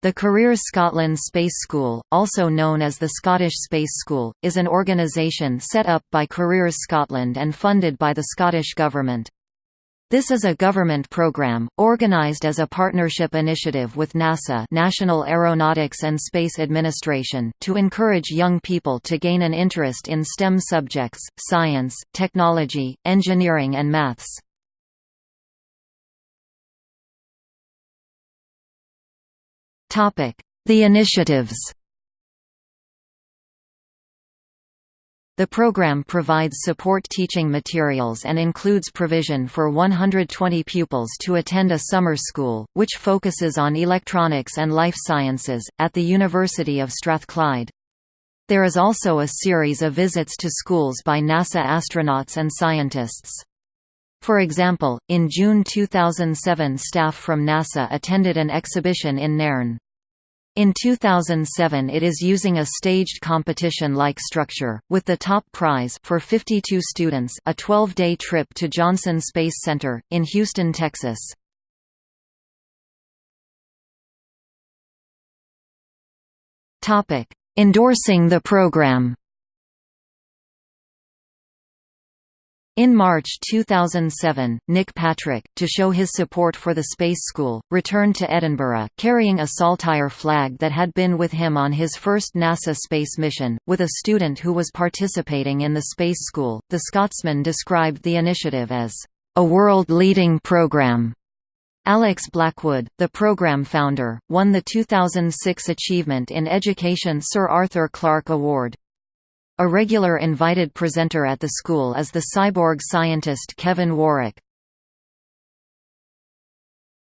The Careers Scotland Space School, also known as the Scottish Space School, is an organisation set up by Careers Scotland and funded by the Scottish Government. This is a government program, organised as a partnership initiative with NASA National Aeronautics and Space Administration to encourage young people to gain an interest in STEM subjects, science, technology, engineering and maths. The initiatives The program provides support teaching materials and includes provision for 120 pupils to attend a summer school, which focuses on electronics and life sciences, at the University of Strathclyde. There is also a series of visits to schools by NASA astronauts and scientists. For example, in June 2007 staff from NASA attended an exhibition in Nairn. In 2007 it is using a staged competition-like structure, with the top prize for 52 students a 12-day trip to Johnson Space Center, in Houston, Texas. Endorsing the program In March 2007, Nick Patrick, to show his support for the Space School, returned to Edinburgh, carrying a Saltire flag that had been with him on his first NASA space mission, with a student who was participating in the Space School. The Scotsman described the initiative as a world-leading program. Alex Blackwood, the program founder, won the 2006 Achievement in Education Sir Arthur Clarke Award. A regular invited presenter at the school is the cyborg scientist Kevin Warwick.